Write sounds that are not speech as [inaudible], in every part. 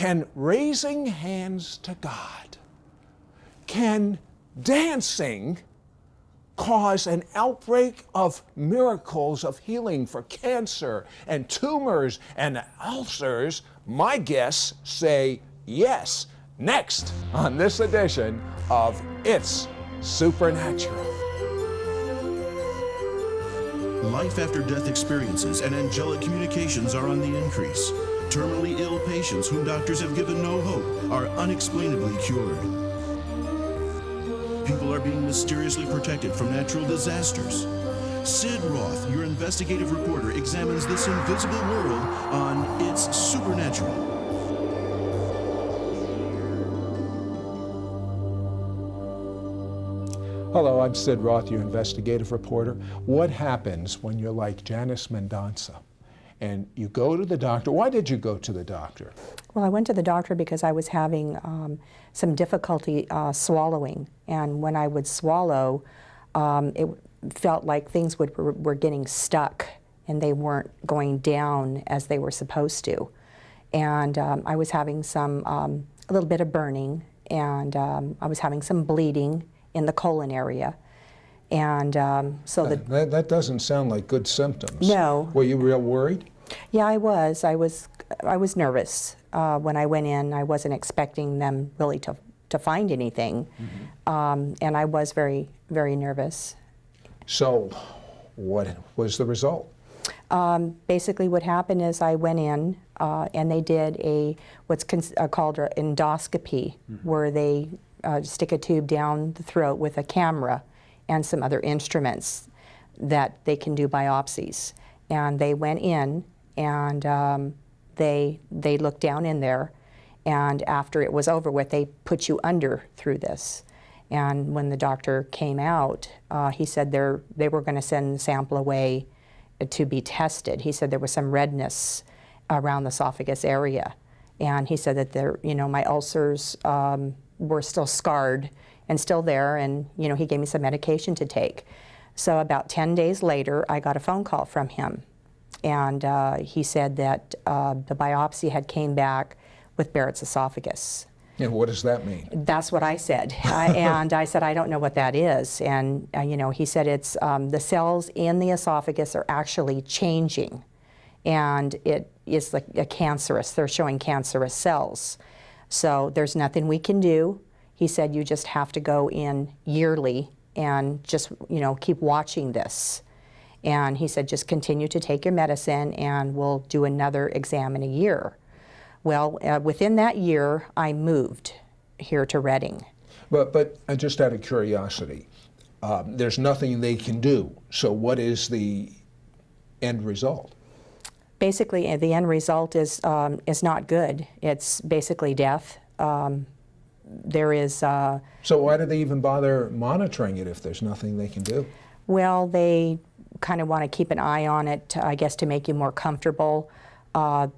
Can raising hands to God, can dancing cause an outbreak of miracles of healing for cancer and tumors and ulcers? My guests say yes. Next on this edition of It's Supernatural. Life after death experiences and angelic communications are on the increase. Terminally ill patients whom doctors have given no hope are unexplainably cured. People are being mysteriously protected from natural disasters. Sid Roth, your investigative reporter, examines this invisible world on It's Supernatural. Hello, I'm Sid Roth, your investigative reporter. What happens when you're like Janice Mendonça and you go to the doctor? Why did you go to the doctor? Well, I went to the doctor because I was having um, some difficulty uh, swallowing. And when I would swallow, um, it felt like things would, were getting stuck and they weren't going down as they were supposed to. And um, I was having some, um, a little bit of burning and um, I was having some bleeding in the colon area. And um, so the, that, that doesn't sound like good symptoms. No. Were you real worried? Yeah, I was. I was. I was nervous uh, when I went in. I wasn't expecting them really to to find anything, mm -hmm. um, and I was very very nervous. So, what was the result? Um, basically, what happened is I went in uh, and they did a what's uh, called an endoscopy, mm -hmm. where they uh, stick a tube down the throat with a camera and some other instruments that they can do biopsies. And they went in and um, they, they looked down in there and after it was over with, they put you under through this. And when the doctor came out, uh, he said they were going to send the sample away to be tested. He said there was some redness around the esophagus area. And he said that there, you know, my ulcers um, were still scarred and still there and you know he gave me some medication to take. So about 10 days later I got a phone call from him and uh, he said that uh, the biopsy had came back with Barrett's esophagus. And what does that mean? That's what I said. [laughs] and I said, I don't know what that is. And, uh, you know, he said it's um, the cells in the esophagus are actually changing. And it is like a cancerous, they're showing cancerous cells. So there's nothing we can do. He said you just have to go in yearly and just, you know, keep watching this. And he said just continue to take your medicine and we'll do another exam in a year. Well, uh, within that year, I moved here to Redding. But, but uh, just out of curiosity, um, there's nothing they can do. So what is the end result? basically uh, the end result is, um, is not good. It's basically death. Um, there is... Uh, so why do they even bother monitoring it if there's nothing they can do? Well, they kind of want to keep an eye on it, I guess, to make you more comfortable. Uh,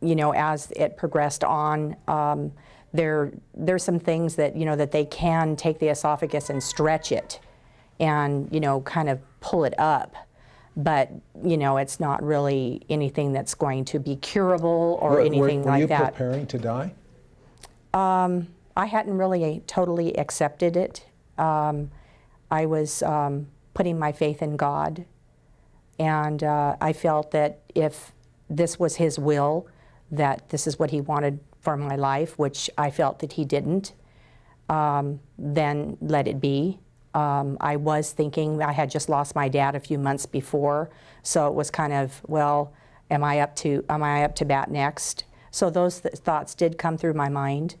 you know, as it progressed on, um, there there's some things that you know that they can take the esophagus and stretch it, and you know, kind of pull it up but you know it's not really anything that's going to be curable or were, anything were, were like you that. preparing to die? Um, I hadn't really totally accepted it. Um, I was um, putting my faith in God, and uh, I felt that if this was His will, that this is what He wanted for my life, which I felt that He didn't, um, then let it be. Um, I was thinking, I had just lost my dad a few months before, so it was kind of, well, am I up to, am I up to bat next? So those th thoughts did come through my mind,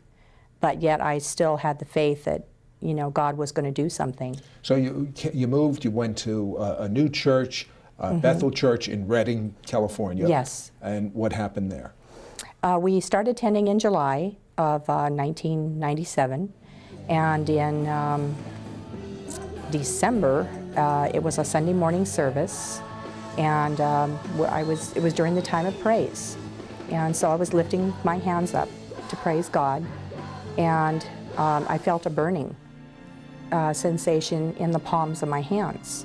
but yet I still had the faith that, you know, God was going to do something. So you, you moved, you went to a new church, uh, mm -hmm. Bethel Church in Redding, California. Yes. And what happened there? Uh, we started attending in July of uh, 1997, and in um, December, uh, it was a Sunday morning service, and um, I was, it was during the time of praise. And so I was lifting my hands up to praise God, and um, I felt a burning uh, sensation in the palms of my hands.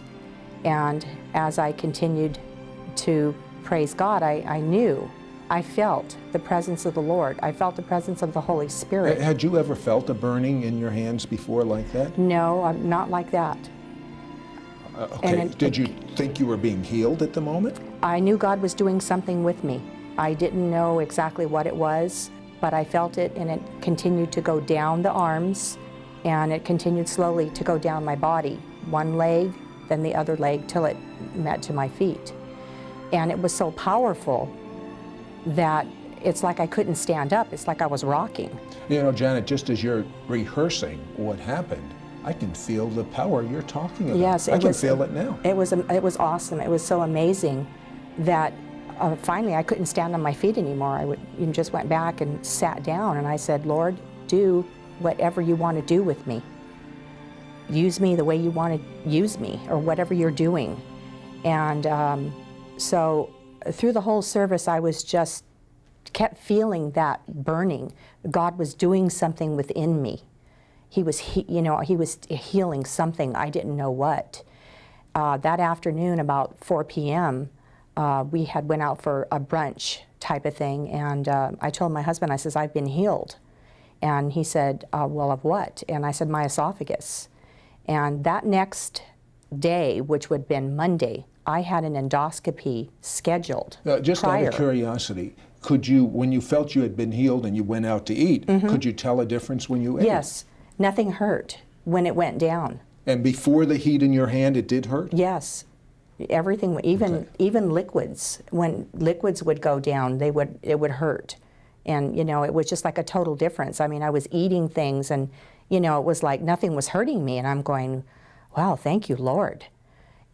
And as I continued to praise God, I, I knew I felt the presence of the Lord. I felt the presence of the Holy Spirit. Had you ever felt a burning in your hands before like that? No, I'm not like that. Uh, okay. it- Did you think you were being healed at the moment? I knew God was doing something with me. I didn't know exactly what it was, but I felt it and it continued to go down the arms and it continued slowly to go down my body. One leg, then the other leg till it met to my feet. And it was so powerful that it's like I couldn't stand up. It's like I was rocking. You know, Janet, just as you're rehearsing what happened, I can feel the power you're talking about. Yes, I can was- feel it now. It was, it was awesome. It was so amazing that uh, finally I couldn't stand on my feet anymore. I would, just went back and sat down and I said, Lord, do whatever you want to do with me. Use me the way you want to use me or whatever you're doing. And um, so through the whole service, I was just kept feeling that burning. God was doing something within me. He was, he, you know, he was healing something. I didn't know what. Uh, that afternoon, about 4 p.m., uh, we had went out for a brunch type of thing, and uh, I told my husband, I says, I've been healed. And he said, uh, well, of what? And I said, my esophagus. And that next day, which would have been Monday, I had an endoscopy scheduled just prior. out of curiosity, could you, when you felt you had been healed and you went out to eat, could you tell a difference when you ate? Yes, nothing hurt when it went down. And before the heat in your hand, it did hurt? Yes, everything, even Okay. even liquids. When liquids would go down, they would it would hurt, and you know it was just like a total difference. I mean, I was eating things, and you know it was like nothing was hurting me, and I'm going, wow, thank you, Lord,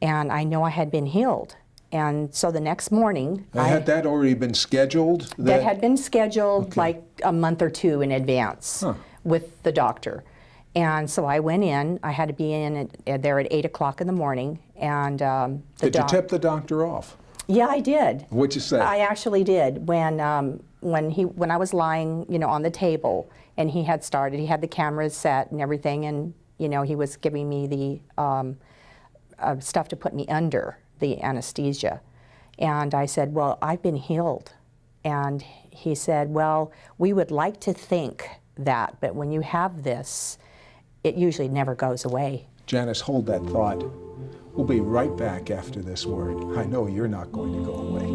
and I know I had been healed. And so the next morning, Uh, Had that already been scheduled? that had been scheduled Okay. like a month or two in advance Huh. with the doctor. And so I went in. I had to be in at, at there at eight o'clock in the morning. And um, the Did you tip the doctor off? Yeah, I did. What'd you say? I actually did when um, when he when I was lying, you know, on the table, and he had started. He had the cameras set and everything, and you know, he was giving me the um, uh, stuff to put me under the anesthesia. And I said, "Well, I've been healed." And he said, "Well, we would like to think that, but when you have this, it usually never goes away." Janice, hold that thought. We'll be right back after this word. I know you're not going to go away.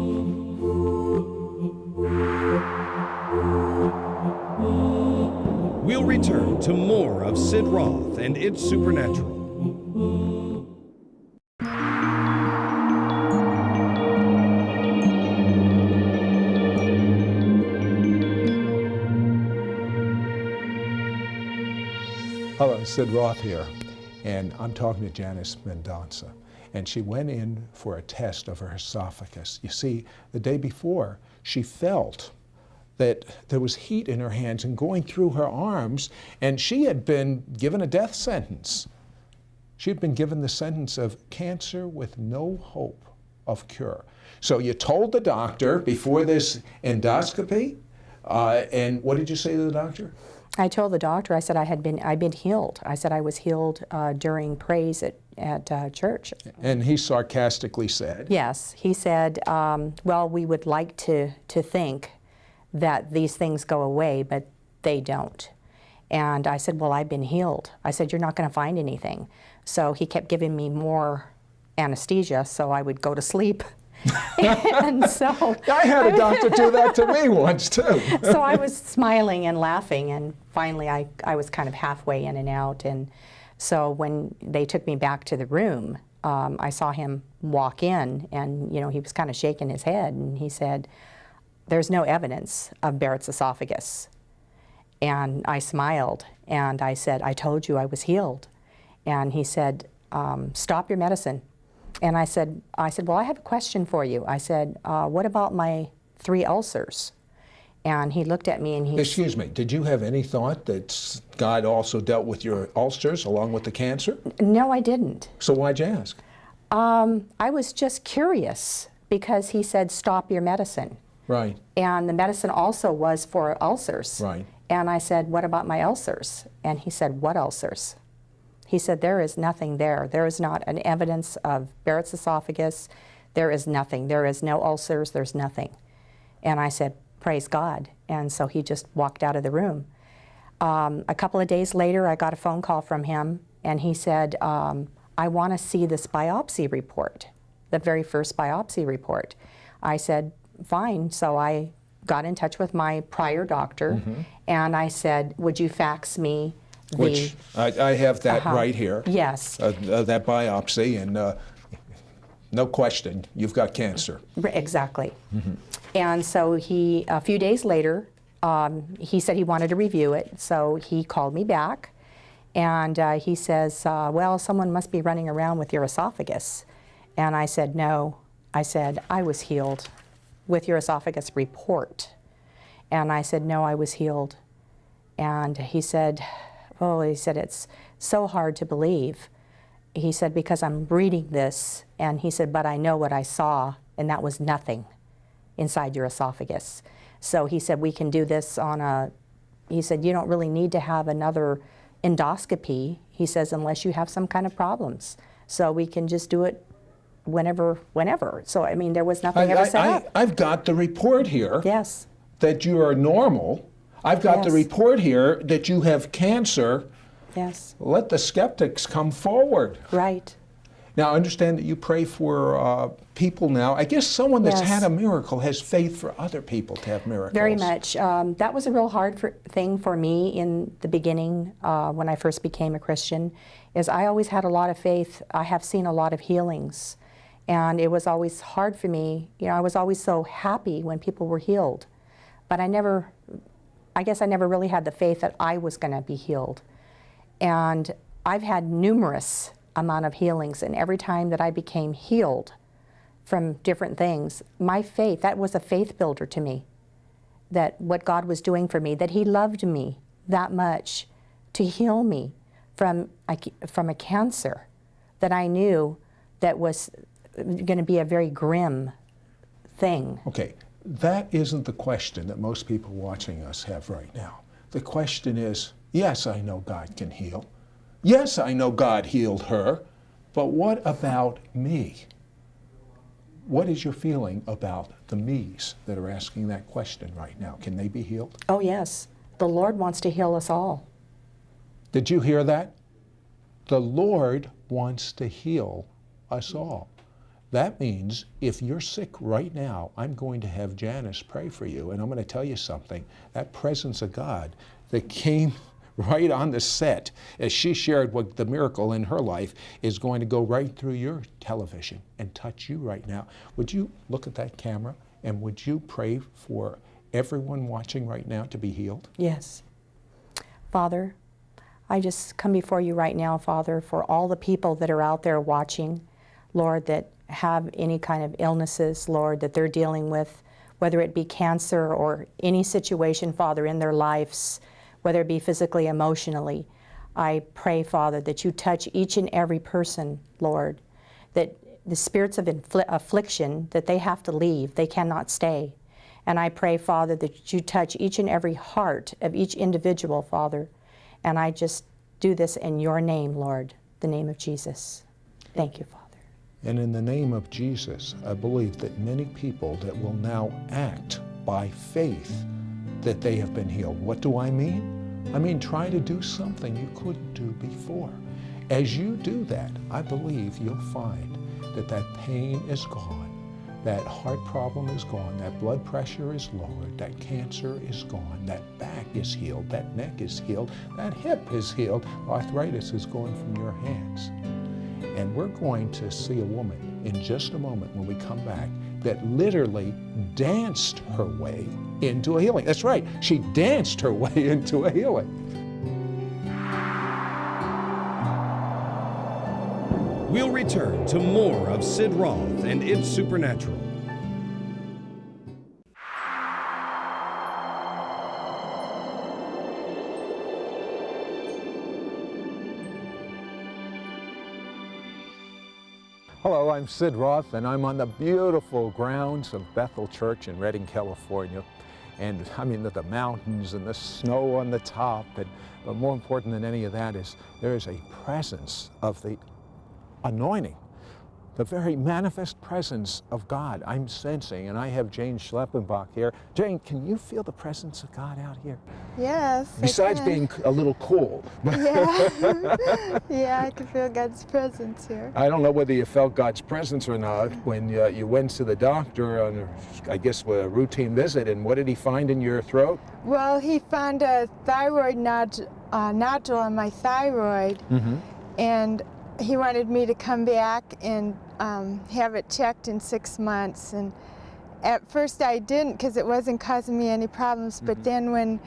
We'll return to more of Sid Roth and It's Supernatural. Sid Roth here, and I'm talking to Janice Mendonça. And she went in for a test of her esophagus. You see, the day before, she felt that there was heat in her hands and going through her arms, and she had been given a death sentence. She had been given the sentence of cancer with no hope of cure. So you told the doctor before this endoscopy, uh, and what did you say to the doctor? I told the doctor, I said I had been, I'd been healed. I said I was healed uh, during praise at, at uh, church. And he sarcastically said, Yes, he said, um, well, we would like to, to think that these things go away, but they don't. And I said, well, I've been healed. I said, you're not going to find anything. So he kept giving me more anesthesia so I would go to sleep. [laughs] [laughs] and so I had a doctor do that to me once too. [laughs] so I was smiling and laughing, and finally I, I was kind of halfway in and out. And so when they took me back to the room, um, I saw him walk in, and you know he was kind of shaking his head, and he said, "There's no evidence of Barrett's esophagus." And I smiled, and I said, "I told you I was healed." And he said, um, "Stop your medicine." And I said, I said, well, I have a question for you. I said, uh, what about my three ulcers? And he looked at me and he Excuse me, did you have any thought that God also dealt with your ulcers along with the cancer? no, I didn't. So why'd you ask? Um, I was just curious because he said, stop your medicine. Right, And the medicine also was for ulcers. Right. And I said, what about my ulcers? And he said, what ulcers? He said, there is nothing there. There is not an evidence of Barrett's esophagus. There is nothing. There is no ulcers. There's nothing. And I said, Praise God. And so he just walked out of the room. Um, a couple of days later, I got a phone call from him, and he said, um, I want to see this biopsy report, the very first biopsy report. I said, Fine. So I got in touch with my prior doctor, and I said, Would you fax me. Which, I, I have that Uh-huh. right here. Yes. Uh, uh, that biopsy, and uh, no question, you've got cancer. Exactly. And so he, a few days later, um, he said he wanted to review it. So he called me back and uh, he says, uh, Well, someone must be running around with your esophagus. And I said, No. I said, I was healed with your esophagus report. And I said, No, I was healed. And he said, Oh, he said, it's so hard to believe. He said, Because I'm reading this, and he said, But I know what I saw, and that was nothing inside your esophagus. So he said, We can do this on a, he said, You don't really need to have another endoscopy, he says, unless you have some kind of problems. So we can just do it whenever, whenever. So, I mean, there was nothing ever set up. have got the report here Yes, that you are normal. I've got the report here that you have cancer. yes, Let the skeptics come forward. right. Now, I understand that you pray for uh, people now. I guess someone that's Yes. had a miracle has faith for other people to have miracles. Very much. Um, that was a real hard for, thing for me in the beginning uh, when I first became a Christian. Is I always had a lot of faith. I have seen a lot of healings, and it was always hard for me. You know, I was always so happy when people were healed, but I never. I guess I never really had the faith that I was going to be healed. And I've had numerous amount of healings, and every time that I became healed from different things, my faith, that was a faith builder to me that what God was doing for me, that He loved me that much to heal me from a, from a cancer that I knew that was going to be a very grim thing. Okay, that isn't the question that most people watching us have right now. The question is yes, I know God can heal. Yes, I know God healed her. But what about me? What is your feeling about the me's that are asking that question right now? Can they be healed? Oh, yes, the Lord wants to heal us all. Did you hear that? The Lord wants to heal us all. That means if you're sick right now, I'm going to have Janice pray for you. And I'm going to tell you something that presence of God that came [laughs] right on the set as she shared what the miracle in her life is going to go right through your television and touch you right now. Would you look at that camera and would you pray for everyone watching right now to be healed? Yes. Father, I just come before you right now, Father, for all the people that are out there watching, Lord, that have any kind of illnesses, Lord, that they're dealing with, whether it be cancer or any situation, Father, in their lives, whether it be physically, emotionally. I pray, Father, that you touch each and every person, Lord, that the spirits of affliction, that they have to leave, they cannot stay. And I pray, Father, that you touch each and every heart of each individual, Father. And I just do this in your name, Lord, the name of Jesus. Thank you, Father. And in the name of Jesus, I believe that many people that will now act by faith that they have been healed. What do I mean? I mean, try to do something you couldn't do before. As you do that, I believe you'll find that that pain is gone, that heart problem is gone, that blood pressure is lowered, that cancer is gone, that back is healed, that neck is healed, that hip is healed, arthritis is going from your hands. And we're going to see a woman in just a moment when we come back that literally danced her way into a healing. That's right, she danced her [laughs] way into a healing. We'll return to more of Sid Roth and It's Supernatural. I'm Sid Roth, and I'm on the beautiful grounds of Bethel Church in Redding, California. And I mean, the, the mountains and the snow on the top, and, but more important than any of that is there is a presence of the anointing the very manifest presence of God I'm sensing. And I have Jane Schleppenbach here. Jane, can you feel the presence of God out here? Yes. Besides being a little cool. Yeah. [laughs] yeah, I can feel God's presence here. I don't know whether you felt God's presence or not when uh, you went to the doctor on, I guess, a routine visit. And what did he find in your throat? Well, he found a thyroid nod- uh, nodule on my thyroid, Mm-hmm. and he wanted me to come back and um, have it checked in six months. And at first I didn't because it wasn't causing me any problems. But then when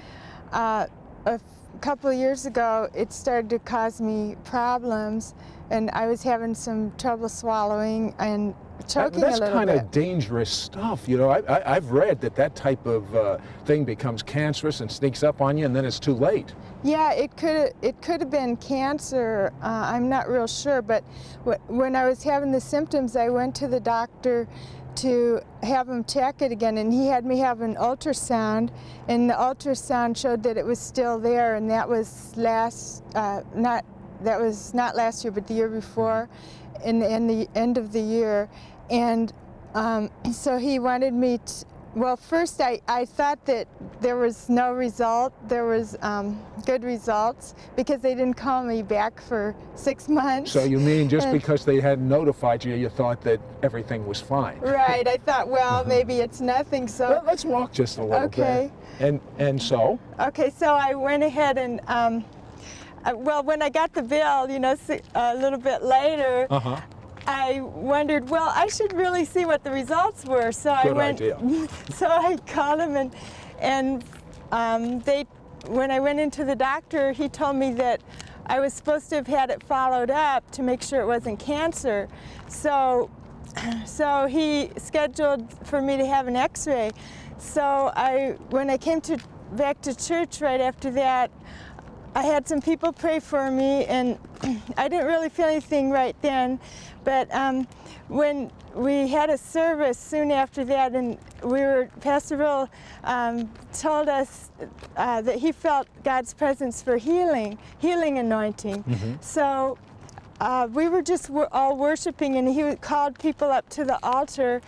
uh, a f- couple of years ago it started to cause me problems, and I was having some trouble swallowing and choking that's a little kind of dangerous stuff. You know, I, I, I've read that that type of uh, thing becomes cancerous and sneaks up on you, and then it's too late. Yeah, it could it could have been cancer. Uh, I'm not real sure, but wh- when I was having the symptoms, I went to the doctor to have him check it again, and he had me have an ultrasound, and the ultrasound showed that it was still there, and that was last uh, not that was not last year, but the year before, in the, in the end of the year, and um, [clears throat] so he wanted me to. Well, first I, I thought that there was no result. There was um, good results because they didn't call me back for six months. So you mean just And- because they hadn't notified you, you thought that everything was fine? Right. I thought, well, maybe it's nothing. So Well, let's walk just a little Okay. bit. And and so Okay, so I went ahead and, um, uh, well, when I got the bill, you know, a little bit later, uh-huh. I wondered, well, I should really see what the results were. So I went, [laughs] so I called him and, and um, they, when I went into the doctor, he told me that I was supposed to have had it followed up to make sure it wasn't cancer. So, [clears throat] so he scheduled for me to have an X-ray. So I, when I came to back to church right after that, I had some people pray for me, and [clears throat] I didn't really feel anything right then. But um, when we had a service soon after that, and we were, Pastor Bill um, told us uh, that he felt God's presence for healing, healing anointing. So uh, we were just all worshiping, and he called people up to the altar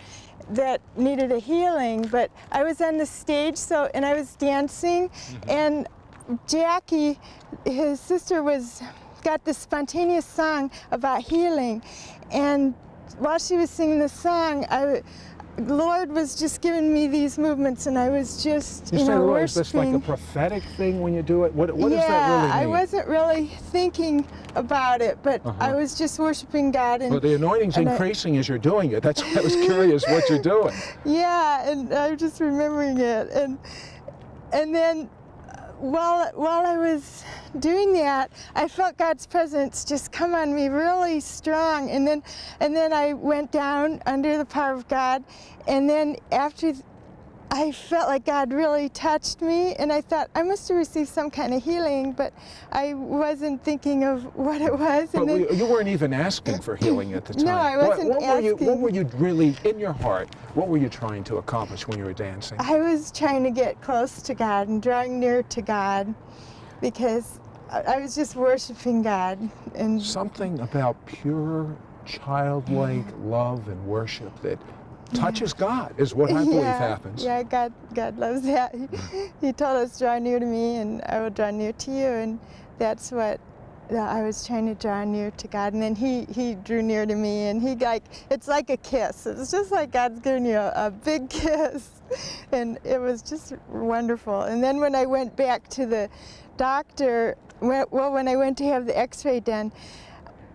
that needed a healing. But I was on the stage, so and I was dancing, and Jackie, his sister, was got this spontaneous song about healing, and while she was singing the song, I. Lord was just giving me these movements, and I was just, You you, know, well, is this like a prophetic thing when you do it? What, what yeah, does that really mean? I wasn't really thinking about it, but Uh-huh. I was just worshiping God, and Well, the anointing's and I- increasing as you're doing it. That's why I was curious what you're doing. [laughs] yeah, and I'm just remembering it, and and then uh, while while I was doing that, I felt God's presence just come on me really strong, and then and then I went down under the power of God, and then after. I felt like God really touched me, and I thought I must have received some kind of healing, but I wasn't thinking of what it was. But and then, you weren't even asking for healing at the time. No, I What- wasn't what, Were you, what were you really, in your heart, what were you trying to accomplish when you were dancing? I was trying to get close to God and drawing near to God because I I was just worshiping God. And Something about pure, childlike love and worship that touches God is what I believe yeah, happens. Yeah, God, God loves that. He, [laughs] he told us, draw near to me and I will draw near to you. And that's what uh, I was trying to draw near to God. And then he, he drew near to me and he like, it's like a kiss. It's just like God's giving you a, a big [laughs] kiss. And it was just wonderful. And then when I went back to the doctor, when- well, when I went to have the x-ray done,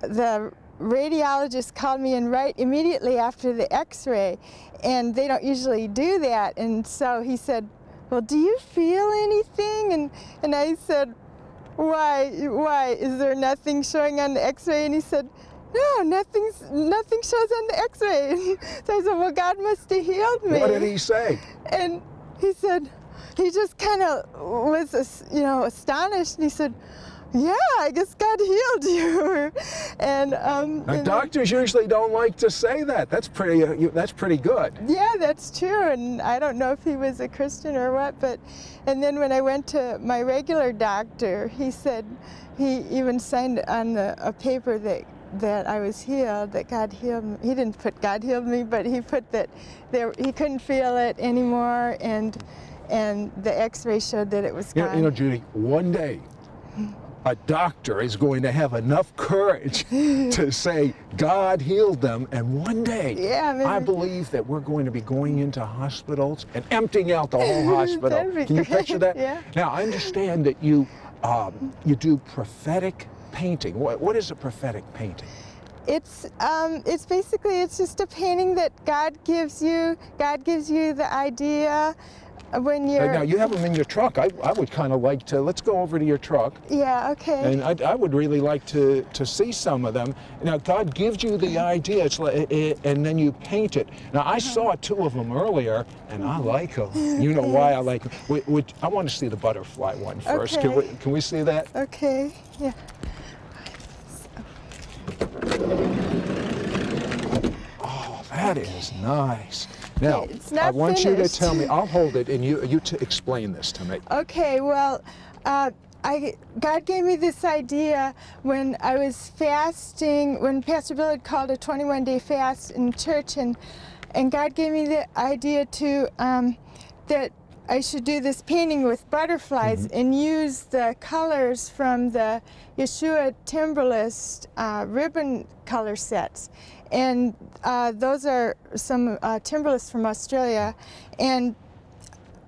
the radiologist called me in right immediately after the x-ray and they don't usually do that and so he said well do you feel anything and and i said why why is there nothing showing on the x-ray and he said no nothing's nothing shows on the x-ray [laughs] so i said well god must have healed me What did he say? and he said, he just kind of was, you know, astonished. And he said, yeah, I guess God [laughs] healed you. and, um, and- doctors usually don't like to say that. That's pretty. Uh, you, that's pretty good. yeah, that's true. And I don't know if he was a Christian or what, but, and then when I went to my regular doctor, he said, he even signed on the, a paper that that I was healed, that God healed me. He didn't put God healed me, but he put that there, he couldn't feel it anymore, and and the X-ray showed that it was You know, you know, Judy, one day a doctor is going to have enough courage [laughs] to say God healed them, and one day Yeah, maybe- I believe that we're going to be going into hospitals and emptying out the whole [laughs] hospital. Can you picture that? yeah. Now I understand that you um, you do prophetic painting. What, what is a prophetic painting? It's um, it's basically it's just a painting that God gives you. God gives you the idea when Uh, you're. now you have them in your truck. I, I would kind of like to. Let's go over to your truck. yeah. Okay. And I, I would really like to, to see some of them. Now, God gives you the idea, it's like, eh, and then you paint it. Now, I saw two of them earlier, and I like them. [laughs] You know why I like them. I want to see the butterfly one first. Can, we, Okay. can we see that? okay. Yeah. Oh, that is nice. Now, It's I want you to tell me, I'll hold it, and you, you to explain this to me. Okay, well, uh, I, God gave me this idea when I was fasting, when Pastor Bill had called a 21 day fast in church, and, and God gave me the idea to, um, that I should do this painting with butterflies and use the colors from the Yeshua Timberlist uh, ribbon color sets. And uh, those are some uh, Timberlists from Australia. And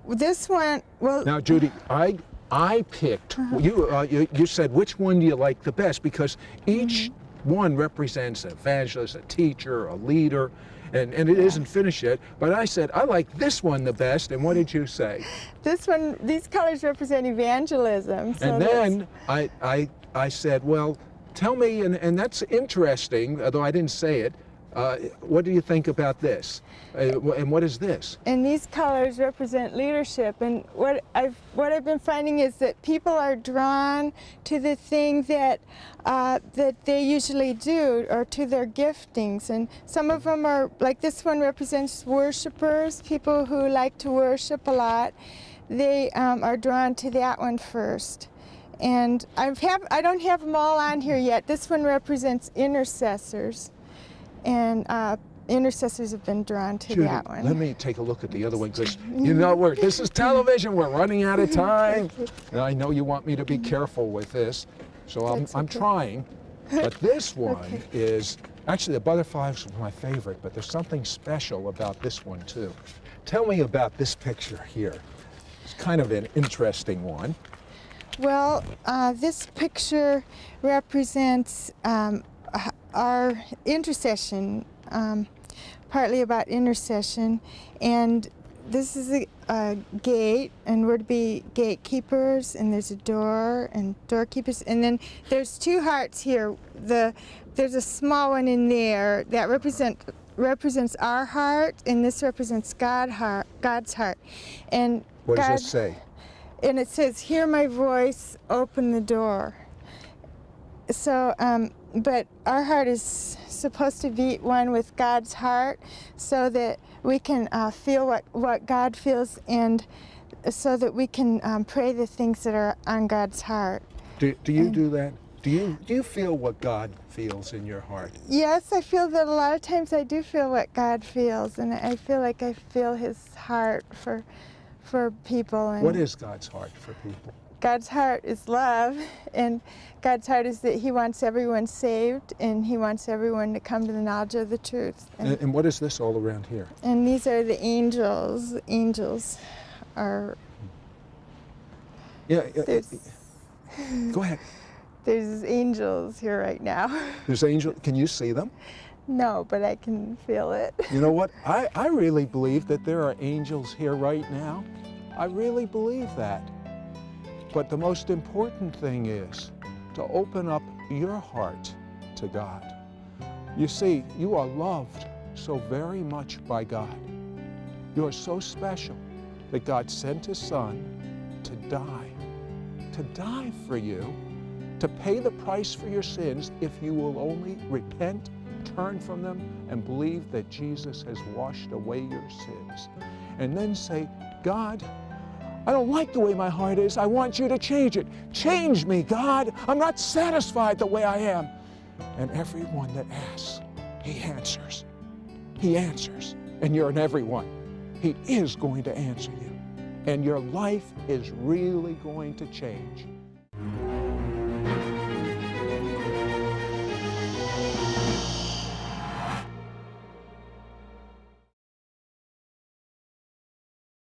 this one, well, Now, Judy, I I picked you, uh, you. You said which one do you like the best because each one represents an evangelist, a teacher, a leader, and and it not finished yet. But I said I like this one the best. And what did you say? [laughs] This one, these colors represent evangelism. so and then I I I said, well, tell me, and and that's interesting, although I didn't say it. Uh, what do you think about this? Uh, and what is this? and these colors represent leadership. And what I've what I've been finding is that people are drawn to the thing that uh, that they usually do, or to their giftings. And some of them are like this one represents worshipers, people who like to worship a lot. They um, are drawn to that one first. And I've have I don't have them all on here yet. This one represents intercessors, and uh, intercessors have been drawn to Judy, that one. let me take a look at the other one because [laughs] you know we're this is television. We're running out of time, and I know you want me to be careful with this, so I'm That's I'm trying. But [laughs] this one Okay. is actually the butterflies was my favorite, but there's something special about this one too. Tell me about this picture here. It's kind of an interesting one. Well, uh, this picture represents um, our intercession, um, partly about intercession, and this is a, a gate, and we're to be gatekeepers, and there's a door and doorkeepers, and then there's two hearts here. The there's a small one in there that represent represents our heart, and this represents God heart, God's heart, and What God, does it say? and it says, "Hear my voice, open the door." So, um, but our heart is supposed to be one with God's heart, so that we can uh, feel what what God feels, and so that we can um, pray the things that are on God's heart. Do, do you do that? Do you do you feel what God feels in your heart? Yes, I feel that a lot of times I do feel what God feels, and I feel like I feel His heart for for people. And What is God's heart for people? God's heart is love, and God's heart is that He wants everyone saved, and He wants everyone to come to the knowledge of the truth. And, And, and what is this all around here? and these are the angels. Angels are Yeah, yeah, go ahead. [laughs] there's angels here right now. [laughs] There's angel. Can you see them? no, but I can feel it. You know what? [laughs] I, I really believe that there are angels here right now. I really believe that. But the most important thing is to open up your heart to God. You see, you are loved so very much by God. You are so special that God sent His Son to die, to die for you, to pay the price for your sins if you will only repent, turn from them, and believe that Jesus has washed away your sins. And then say, God, I don't like the way my heart is. I want you to change it. Change me, God. I'm not satisfied the way I am. And everyone that asks, He answers. He answers. And you're an everyone. He is going to answer you. And your life is really going to change.